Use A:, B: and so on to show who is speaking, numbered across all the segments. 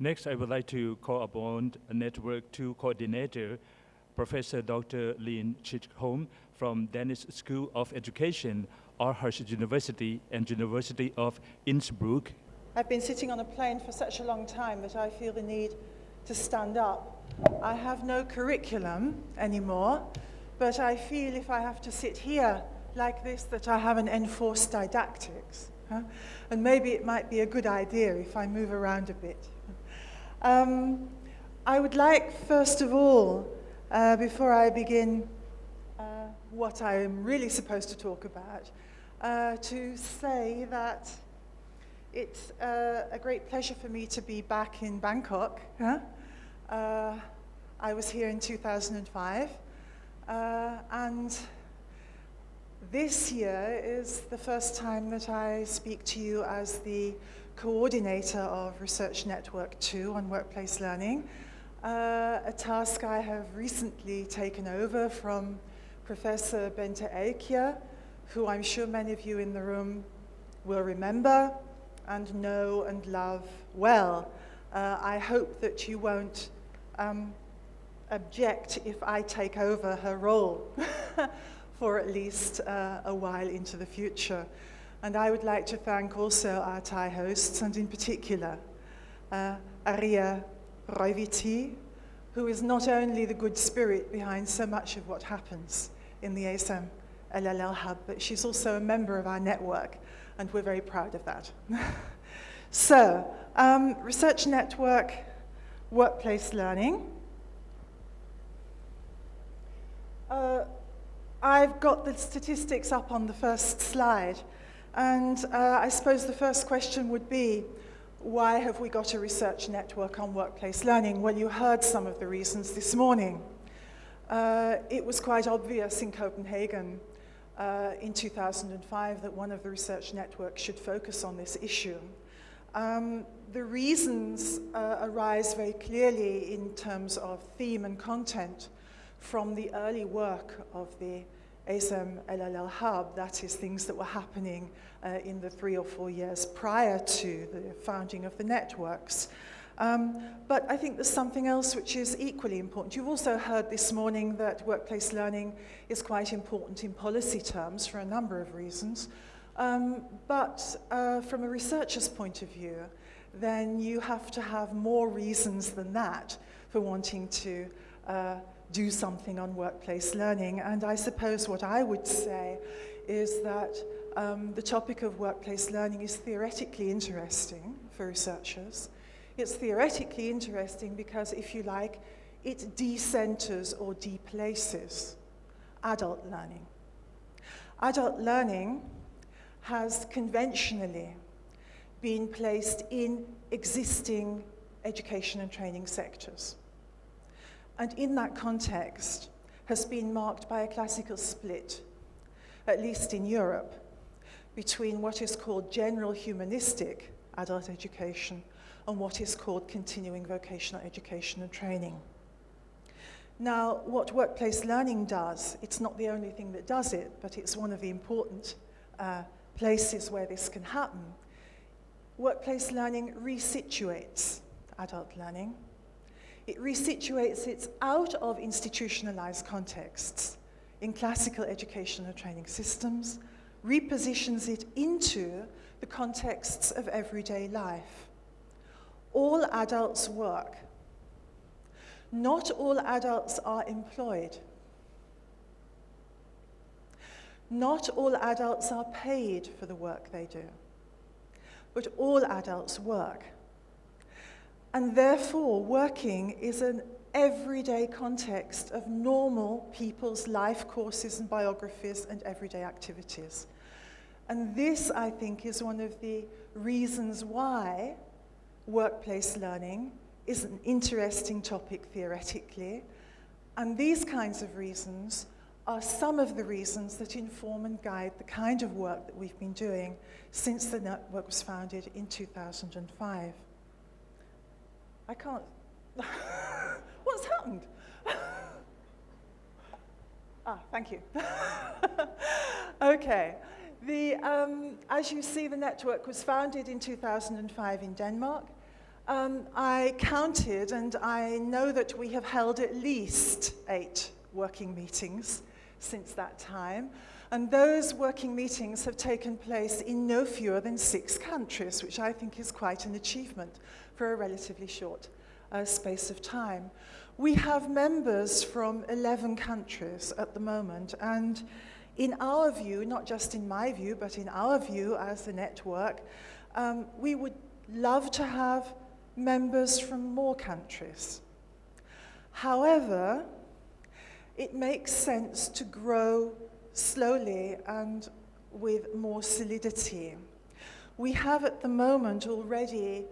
A: Next, I would like to call upon Network 2 Coordinator, Professor Dr. Lynne Chisholm from Danish School of Education, Aarhus University and University of Innsbruck.
B: I've been sitting on a plane for such a long time that I feel the need to stand up. I have no curriculum anymore, but I feel if I have to sit here like this that I have an enforced didactics. Huh? And maybe it might be a good idea if I move around a bit. Um, I would like, first of all, uh, before I begin uh, what I am really supposed to talk about, uh, to say that it's uh, a great pleasure for me to be back in Bangkok. Huh? Uh, I was here in 2005, uh, and this year is the first time that I speak to you as the coordinator of Research Network 2 on workplace learning, uh, a task I have recently taken over from Professor Bente Elkjaer, who I'm sure many of you in the room will remember and know and love well. Uh, I hope that you won't um, object if I take over her role for at least uh, a while into the future. And I would like to thank also our Thai hosts, and in particular, uh, Aria Roiviti, who is not only the good spirit behind so much of what happens in the ASEM LLL Hub, but she's also a member of our network, and we're very proud of that. so, um, Research Network Workplace Learning. Uh, I've got the statistics up on the first slide. And uh, I suppose the first question would be, why have we got a research network on workplace learning? Well, you heard some of the reasons this morning. Uh, it was quite obvious in Copenhagen uh, in 2005 that one of the research networks should focus on this issue. Um, the reasons uh, arise very clearly in terms of theme and content from the early work of the ASEM LLL Hub, that is things that were happening uh, in the three or four years prior to the founding of the networks. Um, but I think there's something else which is equally important. You've also heard this morning that workplace learning is quite important in policy terms for a number of reasons. Um, but uh, from a researcher's point of view, then you have to have more reasons than that for wanting to uh, do something on workplace learning. And I suppose what I would say is that um, the topic of workplace learning is theoretically interesting for researchers. It's theoretically interesting because, if you like, it decenters or deplaces adult learning. Adult learning has conventionally been placed in existing education and training sectors and in that context has been marked by a classical split, at least in Europe, between what is called general humanistic adult education and what is called continuing vocational education and training. Now, what workplace learning does, it's not the only thing that does it, but it's one of the important uh, places where this can happen. Workplace learning resituates adult learning it resituates it out of institutionalized contexts in classical educational training systems, repositions it into the contexts of everyday life. All adults work. Not all adults are employed. Not all adults are paid for the work they do. But all adults work. And therefore, working is an everyday context of normal people's life courses and biographies and everyday activities. And this, I think, is one of the reasons why workplace learning is an interesting topic theoretically. And these kinds of reasons are some of the reasons that inform and guide the kind of work that we've been doing since the network was founded in 2005. I can't. What's happened? ah, thank you. okay. The, um, as you see, the network was founded in 2005 in Denmark. Um, I counted and I know that we have held at least eight working meetings since that time. And those working meetings have taken place in no fewer than six countries, which I think is quite an achievement for a relatively short uh, space of time. We have members from 11 countries at the moment, and in our view, not just in my view, but in our view as a network, um, we would love to have members from more countries. However, it makes sense to grow slowly and with more solidity. We have at the moment already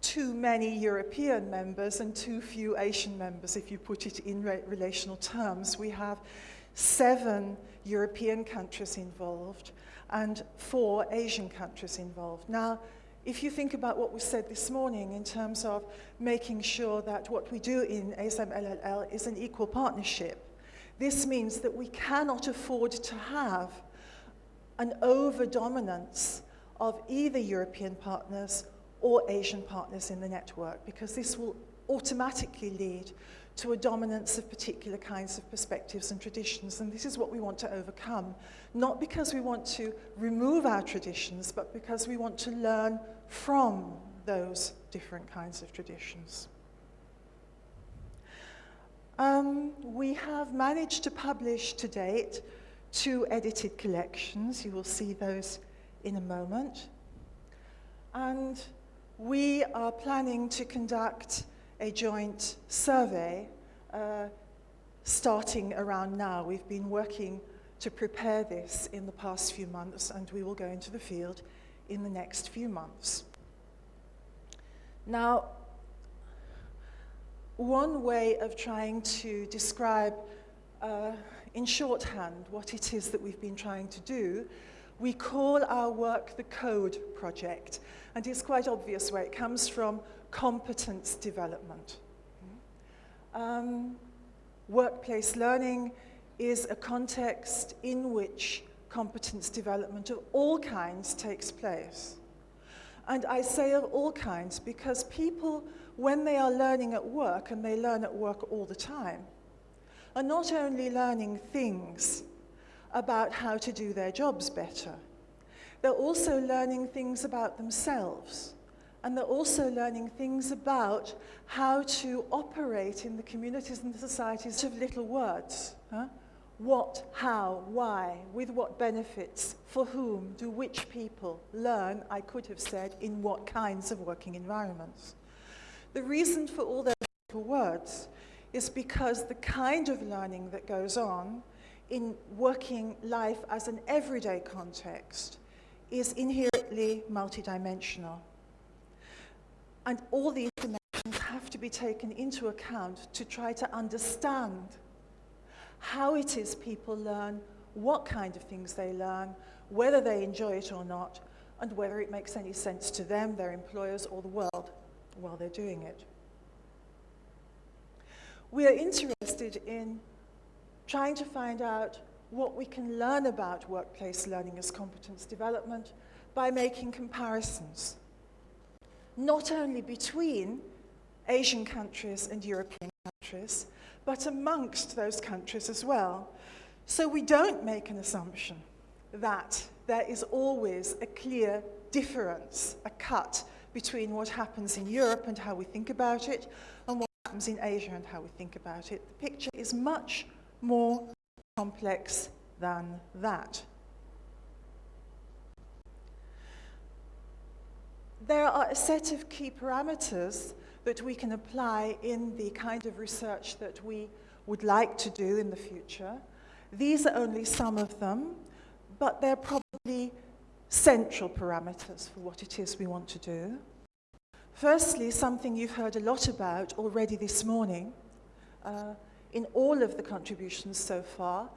B: too many European members and too few Asian members, if you put it in re relational terms. We have seven European countries involved and four Asian countries involved. Now, if you think about what was said this morning in terms of making sure that what we do in ASEM is an equal partnership, this means that we cannot afford to have an over-dominance of either European partners or Asian partners in the network, because this will automatically lead to a dominance of particular kinds of perspectives and traditions. And this is what we want to overcome, not because we want to remove our traditions, but because we want to learn from those different kinds of traditions. Um, we have managed to publish to date two edited collections. You will see those in a moment. And we are planning to conduct a joint survey uh, starting around now. We've been working to prepare this in the past few months and we will go into the field in the next few months. Now, one way of trying to describe uh, in shorthand what it is that we've been trying to do, we call our work the Code Project. And it's quite obvious where it comes from, competence development. Um, workplace learning is a context in which competence development of all kinds takes place. And I say of all kinds because people when they are learning at work, and they learn at work all the time, are not only learning things about how to do their jobs better, they're also learning things about themselves. And they're also learning things about how to operate in the communities and the societies of little words. Huh? What, how, why, with what benefits, for whom do which people learn, I could have said, in what kinds of working environments. The reason for all those little words is because the kind of learning that goes on in working life as an everyday context is inherently multidimensional. And all these dimensions have to be taken into account to try to understand how it is people learn, what kind of things they learn, whether they enjoy it or not, and whether it makes any sense to them, their employers, or the world while they're doing it. We are interested in trying to find out what we can learn about workplace learning as competence development by making comparisons, not only between Asian countries and European countries, but amongst those countries as well. So we don't make an assumption that there is always a clear difference, a cut between what happens in Europe and how we think about it and what happens in Asia and how we think about it. The picture is much more complex than that. There are a set of key parameters that we can apply in the kind of research that we would like to do in the future. These are only some of them, but they're probably central parameters for what it is we want to do. Firstly, something you've heard a lot about already this morning, uh, in all of the contributions so far,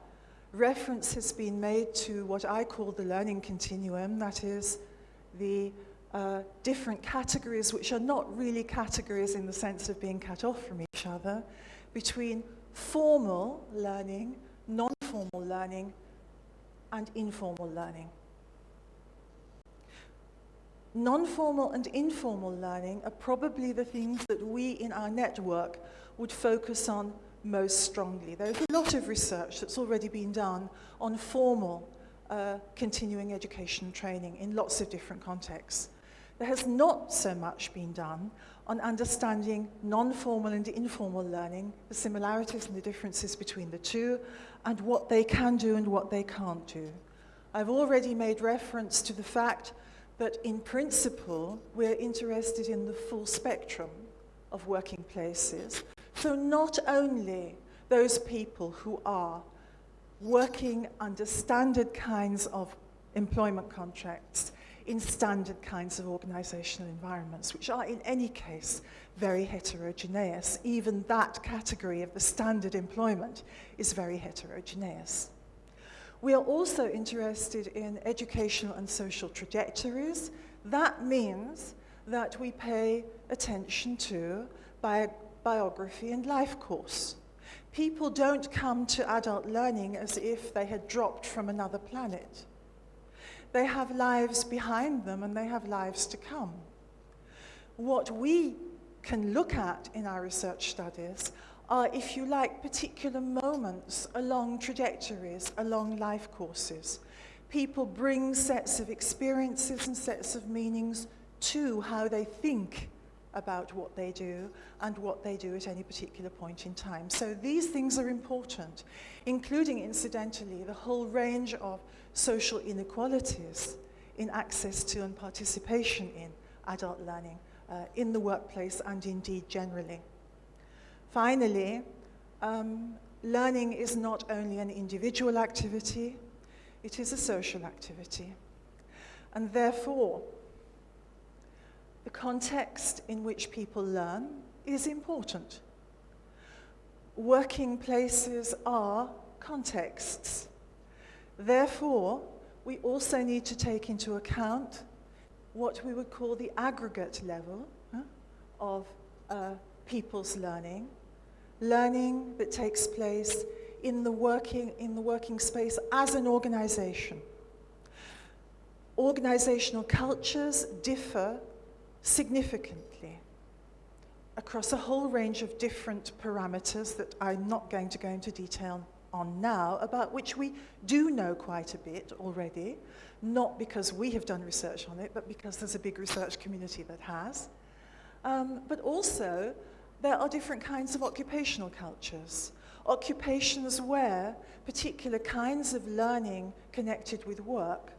B: reference has been made to what I call the learning continuum, that is the uh, different categories, which are not really categories in the sense of being cut off from each other, between formal learning, non-formal learning, and informal learning. Non-formal and informal learning are probably the things that we in our network would focus on most strongly. There's a lot of research that's already been done on formal uh, continuing education training in lots of different contexts. There has not so much been done on understanding non-formal and informal learning, the similarities and the differences between the two, and what they can do and what they can't do. I've already made reference to the fact that in principle, we're interested in the full spectrum of working places. So not only those people who are working under standard kinds of employment contracts in standard kinds of organizational environments, which are in any case very heterogeneous. Even that category of the standard employment is very heterogeneous. We are also interested in educational and social trajectories. That means that we pay attention to bi biography and life course. People don't come to adult learning as if they had dropped from another planet. They have lives behind them and they have lives to come. What we can look at in our research studies are, if you like, particular moments along trajectories, along life courses. People bring sets of experiences and sets of meanings to how they think about what they do and what they do at any particular point in time. So these things are important, including, incidentally, the whole range of social inequalities in access to and participation in adult learning uh, in the workplace and indeed generally. Finally, um, learning is not only an individual activity, it is a social activity. And therefore, the context in which people learn is important. Working places are contexts. Therefore, we also need to take into account what we would call the aggregate level huh, of uh, people's learning, learning that takes place in the, working, in the working space as an organization. Organizational cultures differ significantly across a whole range of different parameters that I'm not going to go into detail on now, about which we do know quite a bit already, not because we have done research on it, but because there's a big research community that has. Um, but also, there are different kinds of occupational cultures. Occupations where particular kinds of learning connected with work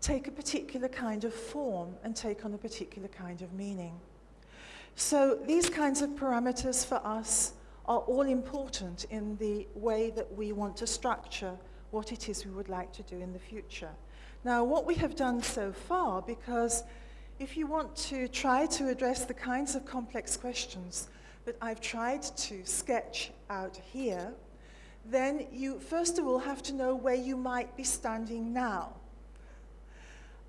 B: take a particular kind of form and take on a particular kind of meaning. So these kinds of parameters for us are all important in the way that we want to structure what it is we would like to do in the future. Now, what we have done so far, because if you want to try to address the kinds of complex questions that I've tried to sketch out here, then you first of all have to know where you might be standing now.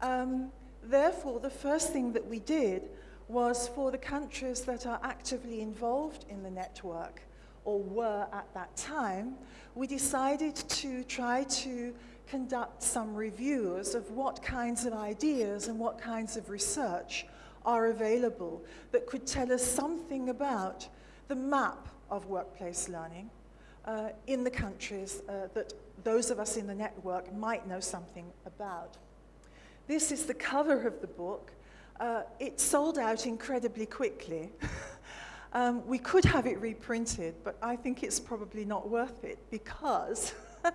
B: Um, therefore, the first thing that we did was for the countries that are actively involved in the network or were at that time, we decided to try to conduct some reviews of what kinds of ideas and what kinds of research are available that could tell us something about the map of workplace learning uh, in the countries uh, that those of us in the network might know something about. This is the cover of the book. Uh, it sold out incredibly quickly. Um, we could have it reprinted, but I think it's probably not worth it because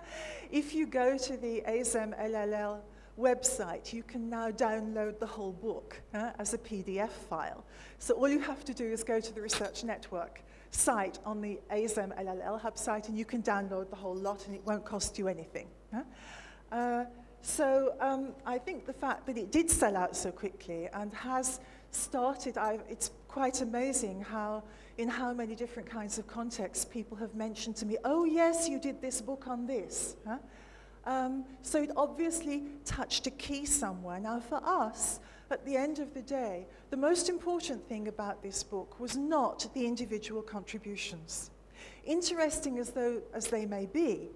B: if you go to the ASEM LLL website, you can now download the whole book uh, as a PDF file. So all you have to do is go to the Research Network site on the ASEM LLL hub site and you can download the whole lot and it won't cost you anything. Uh, so um, I think the fact that it did sell out so quickly and has started, I've, it's quite amazing how, in how many different kinds of contexts people have mentioned to me, oh yes, you did this book on this. Huh? Um, so it obviously touched a key somewhere. Now for us, at the end of the day, the most important thing about this book was not the individual contributions. Interesting as, though, as they may be,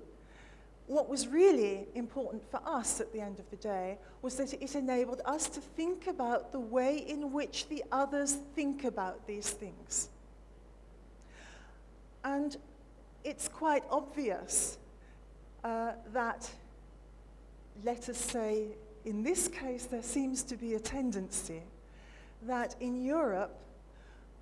B: what was really important for us at the end of the day was that it enabled us to think about the way in which the others think about these things. And it's quite obvious uh, that, let us say, in this case, there seems to be a tendency that in Europe,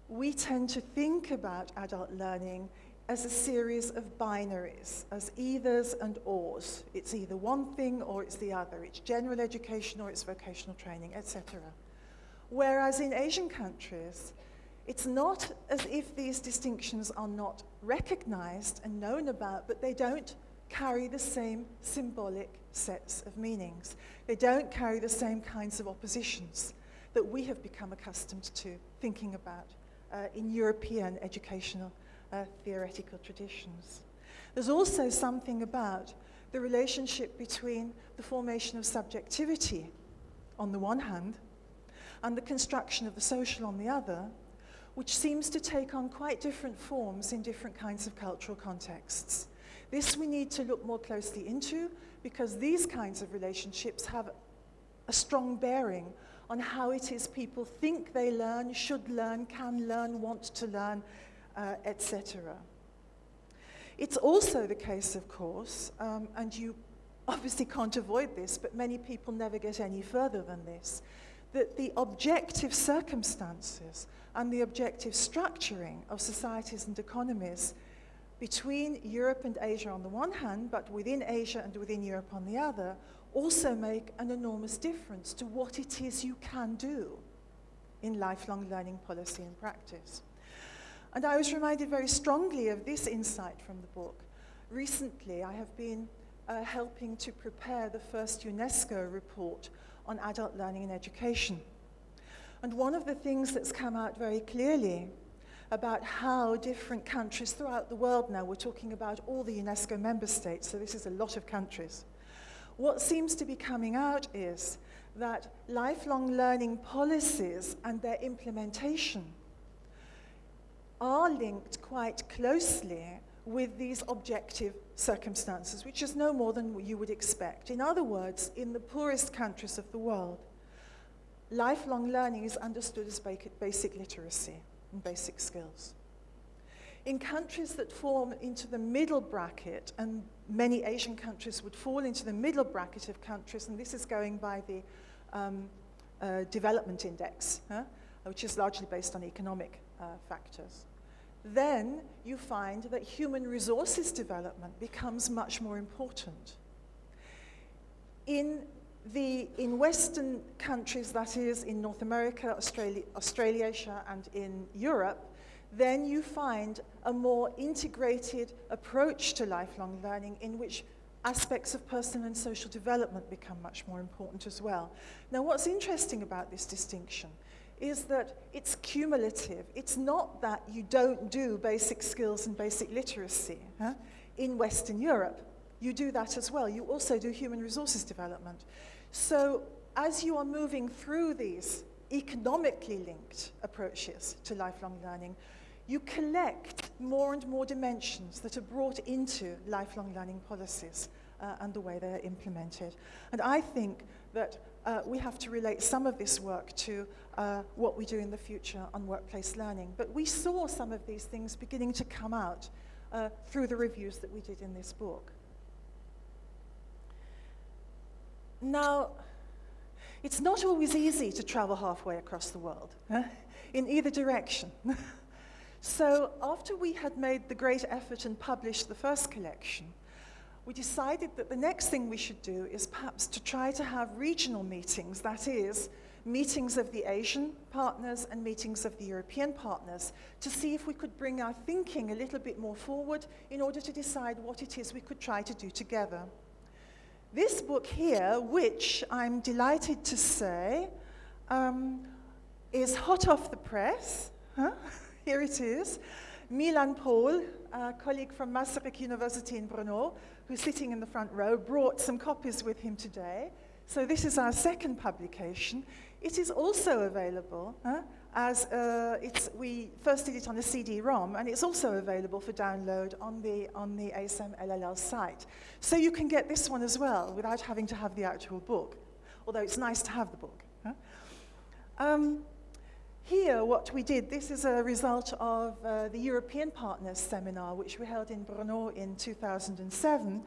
B: we tend to think about adult learning as a series of binaries, as eithers and ors. It's either one thing or it's the other. It's general education or it's vocational training, etc. Whereas in Asian countries, it's not as if these distinctions are not recognized and known about, but they don't carry the same symbolic sets of meanings. They don't carry the same kinds of oppositions that we have become accustomed to thinking about uh, in European educational uh, theoretical traditions. There's also something about the relationship between the formation of subjectivity on the one hand and the construction of the social on the other, which seems to take on quite different forms in different kinds of cultural contexts. This we need to look more closely into because these kinds of relationships have a strong bearing on how it is people think they learn, should learn, can learn, want to learn, uh, etc. It's also the case, of course, um, and you obviously can't avoid this, but many people never get any further than this, that the objective circumstances and the objective structuring of societies and economies between Europe and Asia on the one hand, but within Asia and within Europe on the other, also make an enormous difference to what it is you can do in lifelong learning policy and practice. And I was reminded very strongly of this insight from the book. Recently, I have been uh, helping to prepare the first UNESCO report on adult learning and education. And one of the things that's come out very clearly about how different countries throughout the world now, we're talking about all the UNESCO member states, so this is a lot of countries. What seems to be coming out is that lifelong learning policies and their implementation are linked quite closely with these objective circumstances, which is no more than you would expect. In other words, in the poorest countries of the world, lifelong learning is understood as basic literacy and basic skills. In countries that form into the middle bracket, and many Asian countries would fall into the middle bracket of countries, and this is going by the um, uh, development index, huh, which is largely based on economic uh, factors then you find that human resources development becomes much more important. In, the, in Western countries, that is, in North America, Australia, Australasia, and in Europe, then you find a more integrated approach to lifelong learning in which aspects of personal and social development become much more important as well. Now, what's interesting about this distinction is that it's cumulative. It's not that you don't do basic skills and basic literacy huh? in Western Europe. You do that as well. You also do human resources development. So as you are moving through these economically linked approaches to lifelong learning, you collect more and more dimensions that are brought into lifelong learning policies uh, and the way they're implemented. And I think that uh, we have to relate some of this work to uh, what we do in the future on workplace learning. But we saw some of these things beginning to come out uh, through the reviews that we did in this book. Now, it's not always easy to travel halfway across the world, huh? in either direction. so after we had made the great effort and published the first collection, we decided that the next thing we should do is perhaps to try to have regional meetings, that is, meetings of the Asian partners and meetings of the European partners to see if we could bring our thinking a little bit more forward in order to decide what it is we could try to do together. This book here, which I'm delighted to say, um, is hot off the press. Huh? Here it is. Milan Pol, a colleague from Masaryk University in Brno, who's sitting in the front row, brought some copies with him today. So this is our second publication. It is also available uh, as uh, it's, we first did it on a CD-ROM, and it's also available for download on the, on the ASEM LLL site. So you can get this one as well without having to have the actual book, although it's nice to have the book. Um, here, what we did, this is a result of uh, the European Partners Seminar, which we held in Brno in 2007.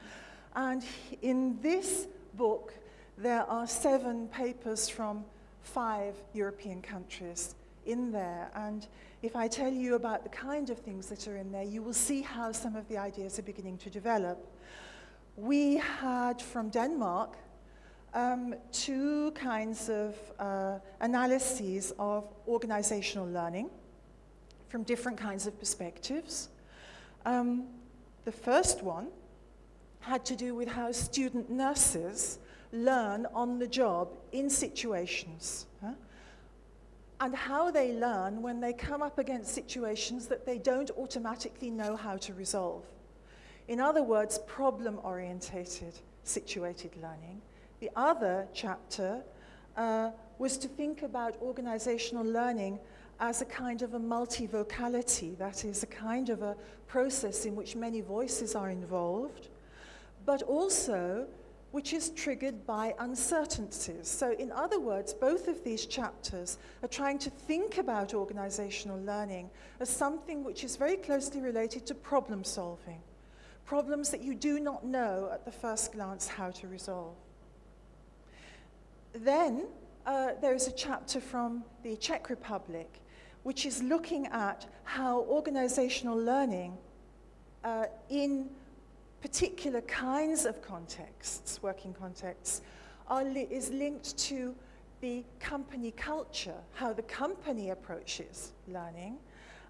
B: And in this book, there are seven papers from five European countries in there. And if I tell you about the kind of things that are in there, you will see how some of the ideas are beginning to develop. We had from Denmark um, two kinds of uh, analyses of organizational learning from different kinds of perspectives. Um, the first one had to do with how student nurses learn on the job in situations. Huh? And how they learn when they come up against situations that they don't automatically know how to resolve. In other words, problem-orientated situated learning. The other chapter uh, was to think about organizational learning as a kind of a multivocality, that is, a kind of a process in which many voices are involved, but also which is triggered by uncertainties. So in other words, both of these chapters are trying to think about organizational learning as something which is very closely related to problem solving, problems that you do not know at the first glance how to resolve. Then uh, there is a chapter from the Czech Republic which is looking at how organizational learning uh, in particular kinds of contexts, working contexts, li is linked to the company culture, how the company approaches learning,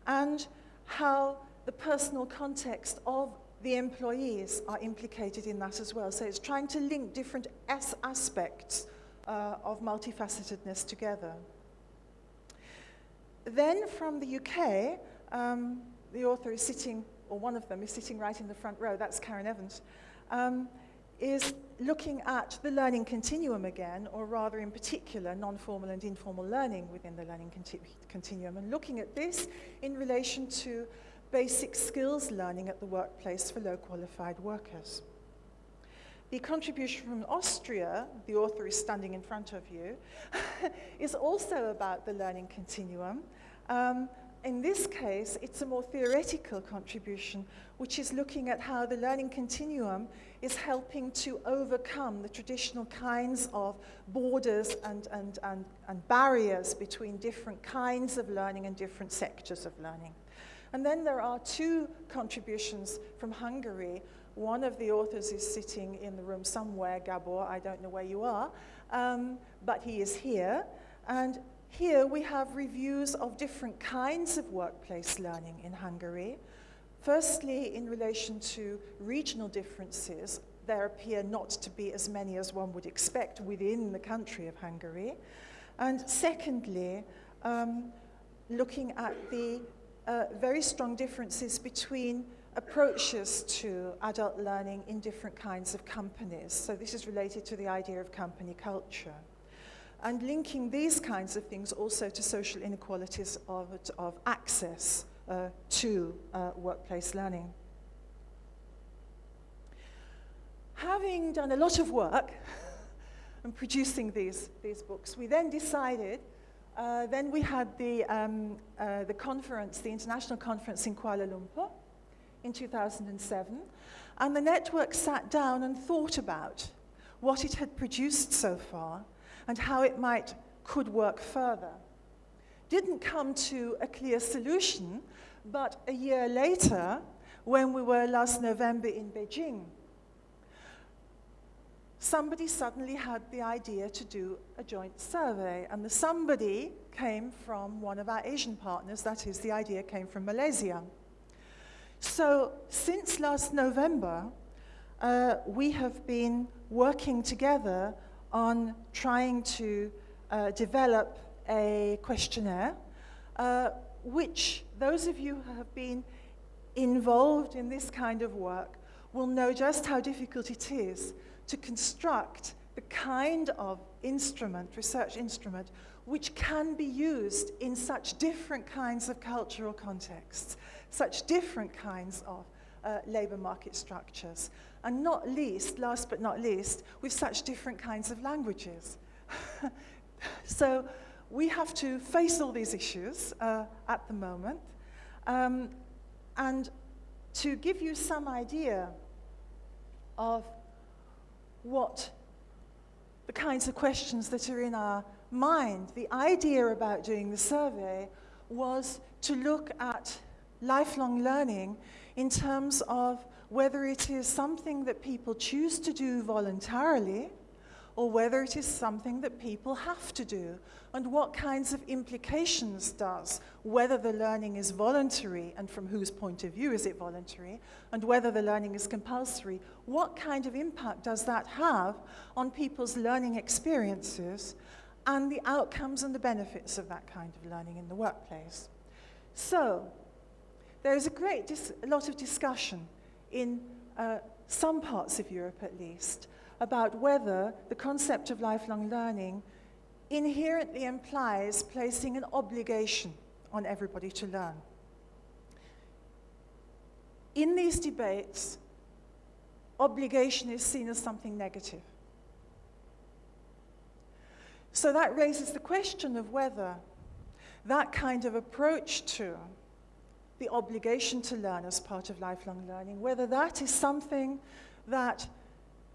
B: and how the personal context of the employees are implicated in that as well. So it's trying to link different as aspects uh, of multifacetedness together. Then from the UK, um, the author is sitting, or one of them is sitting right in the front row, that's Karen Evans, um, is looking at the learning continuum again, or rather in particular, non-formal and informal learning within the learning conti continuum, and looking at this in relation to basic skills learning at the workplace for low qualified workers. The contribution from Austria, the author is standing in front of you, is also about the learning continuum. Um, in this case, it's a more theoretical contribution, which is looking at how the learning continuum is helping to overcome the traditional kinds of borders and, and, and, and barriers between different kinds of learning and different sectors of learning. And then there are two contributions from Hungary one of the authors is sitting in the room somewhere, Gabor, I don't know where you are, um, but he is here. And here we have reviews of different kinds of workplace learning in Hungary. Firstly, in relation to regional differences, there appear not to be as many as one would expect within the country of Hungary. And secondly, um, looking at the uh, very strong differences between approaches to adult learning in different kinds of companies. So this is related to the idea of company culture. And linking these kinds of things also to social inequalities of, of access uh, to uh, workplace learning. Having done a lot of work and producing these, these books, we then decided uh, then we had the, um, uh, the conference, the international conference in Kuala Lumpur, in 2007, and the network sat down and thought about what it had produced so far and how it might could work further. Didn't come to a clear solution, but a year later, when we were last November in Beijing, somebody suddenly had the idea to do a joint survey, and the somebody came from one of our Asian partners, that is, the idea came from Malaysia. So since last November, uh, we have been working together on trying to uh, develop a questionnaire, uh, which those of you who have been involved in this kind of work will know just how difficult it is to construct the kind of instrument, research instrument, which can be used in such different kinds of cultural contexts, such different kinds of uh, labour market structures, and not least, last but not least, with such different kinds of languages. so we have to face all these issues uh, at the moment. Um, and to give you some idea of what the kinds of questions that are in our mind, the idea about doing the survey was to look at lifelong learning in terms of whether it is something that people choose to do voluntarily or whether it is something that people have to do, and what kinds of implications does whether the learning is voluntary and from whose point of view is it voluntary, and whether the learning is compulsory, what kind of impact does that have on people's learning experiences and the outcomes and the benefits of that kind of learning in the workplace. So, there is a great a lot of discussion in uh, some parts of Europe at least about whether the concept of lifelong learning inherently implies placing an obligation on everybody to learn. In these debates, obligation is seen as something negative. So that raises the question of whether that kind of approach to the obligation to learn as part of lifelong learning, whether that is something that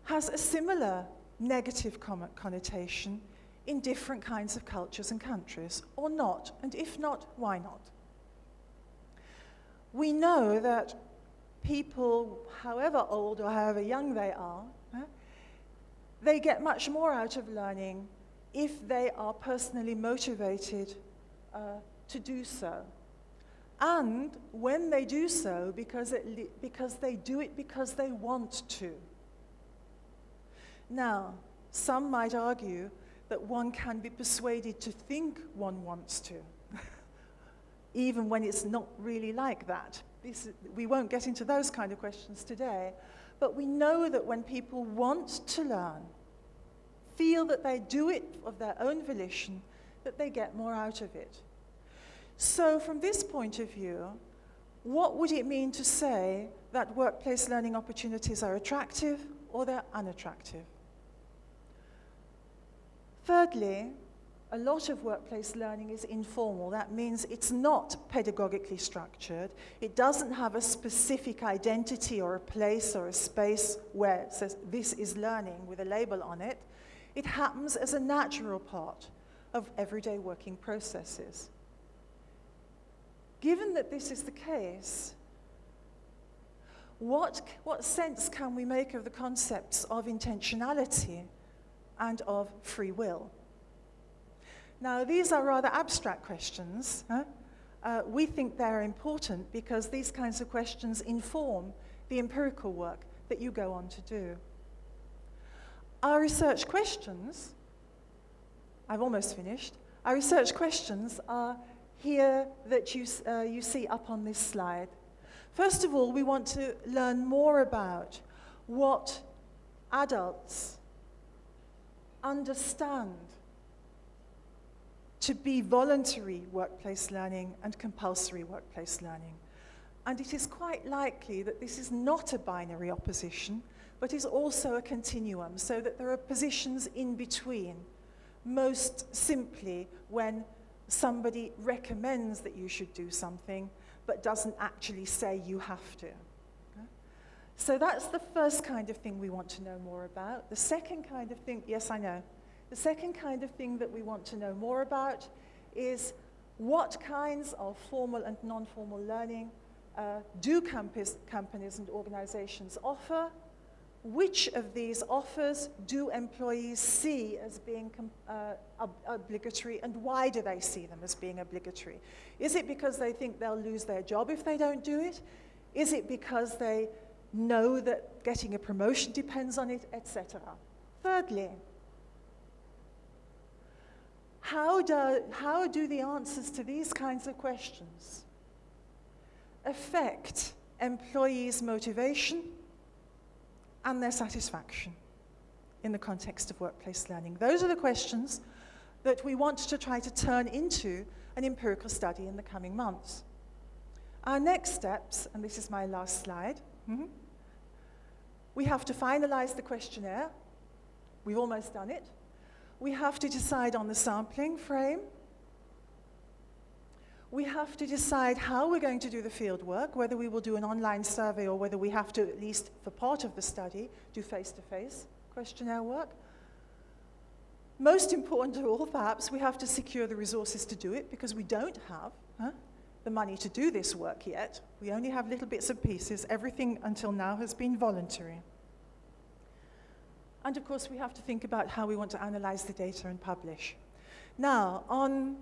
B: has a similar negative connotation in different kinds of cultures and countries, or not, and if not, why not? We know that people, however old or however young they are, they get much more out of learning if they are personally motivated uh, to do so. And when they do so, because, it because they do it because they want to. Now, some might argue that one can be persuaded to think one wants to, even when it's not really like that. This, we won't get into those kind of questions today, but we know that when people want to learn, feel that they do it of their own volition, that they get more out of it. So from this point of view, what would it mean to say that workplace learning opportunities are attractive or they're unattractive? Thirdly, a lot of workplace learning is informal. That means it's not pedagogically structured. It doesn't have a specific identity or a place or a space where it says this is learning with a label on it. It happens as a natural part of everyday working processes. Given that this is the case, what, what sense can we make of the concepts of intentionality and of free will. Now, these are rather abstract questions. Huh? Uh, we think they're important because these kinds of questions inform the empirical work that you go on to do. Our research questions, I've almost finished, our research questions are here that you, uh, you see up on this slide. First of all, we want to learn more about what adults understand to be voluntary workplace learning and compulsory workplace learning. And it is quite likely that this is not a binary opposition, but is also a continuum, so that there are positions in between. Most simply, when somebody recommends that you should do something, but doesn't actually say you have to. So that's the first kind of thing we want to know more about. The second kind of thing, yes, I know. The second kind of thing that we want to know more about is what kinds of formal and non-formal learning uh, do campus, companies and organizations offer? Which of these offers do employees see as being uh, ob obligatory and why do they see them as being obligatory? Is it because they think they'll lose their job if they don't do it? Is it because they know that getting a promotion depends on it, etc. Thirdly, how do, how do the answers to these kinds of questions affect employees' motivation and their satisfaction in the context of workplace learning? Those are the questions that we want to try to turn into an empirical study in the coming months. Our next steps, and this is my last slide, mhm, we have to finalize the questionnaire. We've almost done it. We have to decide on the sampling frame. We have to decide how we're going to do the field work, whether we will do an online survey or whether we have to, at least for part of the study, do face-to-face questionnaire work. Most important of all, perhaps, we have to secure the resources to do it because we don't have huh, the money to do this work yet. We only have little bits and pieces. Everything until now has been voluntary. And of course, we have to think about how we want to analyze the data and publish. Now, on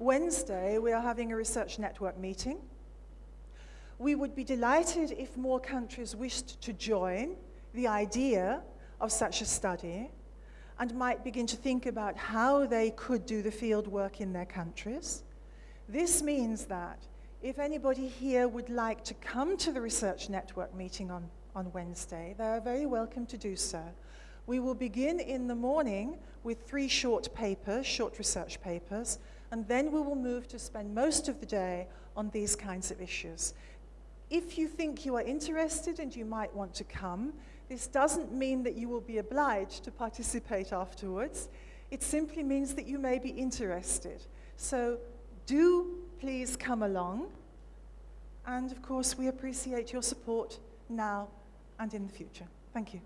B: Wednesday, we are having a research network meeting. We would be delighted if more countries wished to join the idea of such a study and might begin to think about how they could do the field work in their countries. This means that if anybody here would like to come to the Research Network meeting on, on Wednesday, they are very welcome to do so. We will begin in the morning with three short papers, short research papers, and then we will move to spend most of the day on these kinds of issues. If you think you are interested and you might want to come, this doesn't mean that you will be obliged to participate afterwards. It simply means that you may be interested. So do please come along. And of course, we appreciate your support now and in the future. Thank you.